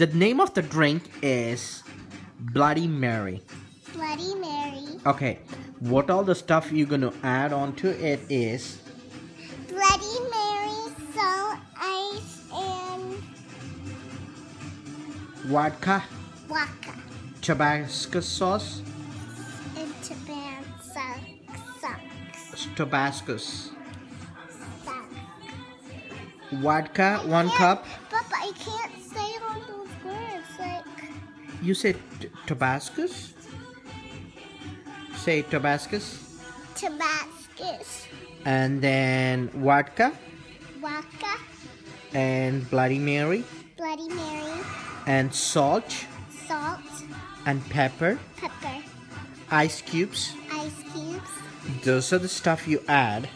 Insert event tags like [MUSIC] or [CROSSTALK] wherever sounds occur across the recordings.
The name of the drink is Bloody Mary. Bloody Mary. Okay, what all the stuff you're gonna add onto it is Bloody Mary, salt, ice, and vodka, vodka. Tabasco sauce, And Tabasco. Tabascos, Socks. vodka, one cup. Papa, I can't You say t- Say Tabascos. Tabascus. And then vodka Vodka. and Bloody Mary Bloody Mary. and salt Salt. and pepper, Pepper. ice cubes. Ice cubes. Those are the stuff you add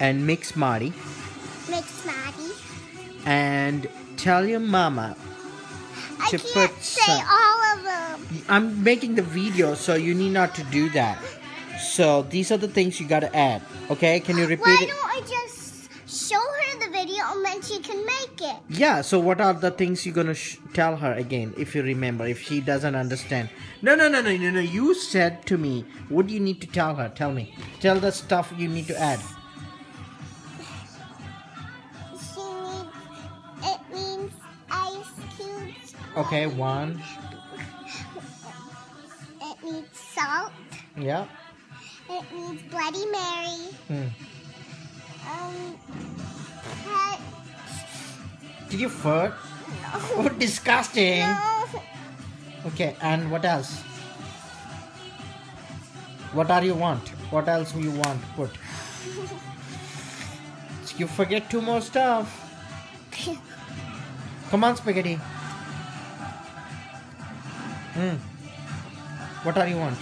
and mix Marty Mix Maddie. and tell your mama I To can't put say some- all. I'm making the video so you need not to do that. So these are the things you gotta add. Okay, can you repeat Why it? don't I just show her the video and then she can make it? Yeah, so what are the things you're gonna sh- tell her again if you remember, if she doesn't understand? No, no, no, no, no, no. You said to me, what do you need to tell her? Tell me. Tell the stuff you need to add. She needs, it means ice cubes. Okay, one. It needs salt. Yeah. It needs Bloody Mary. Hmm. Um, pet. Did you fart? Oh, disgusting. No. Okay, and what else? What are you want? What else do you want put? [LAUGHS] You forget two more stuff. Come on, spaghetti. Hmm. What are you want?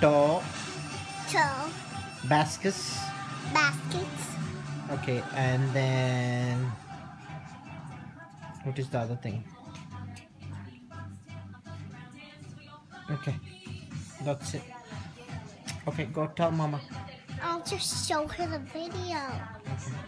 To Toe. baskets. Baskets. Okay, and then what is the other thing? Okay, that's it. Okay, go tell mama. I'll just show her the video. Okay.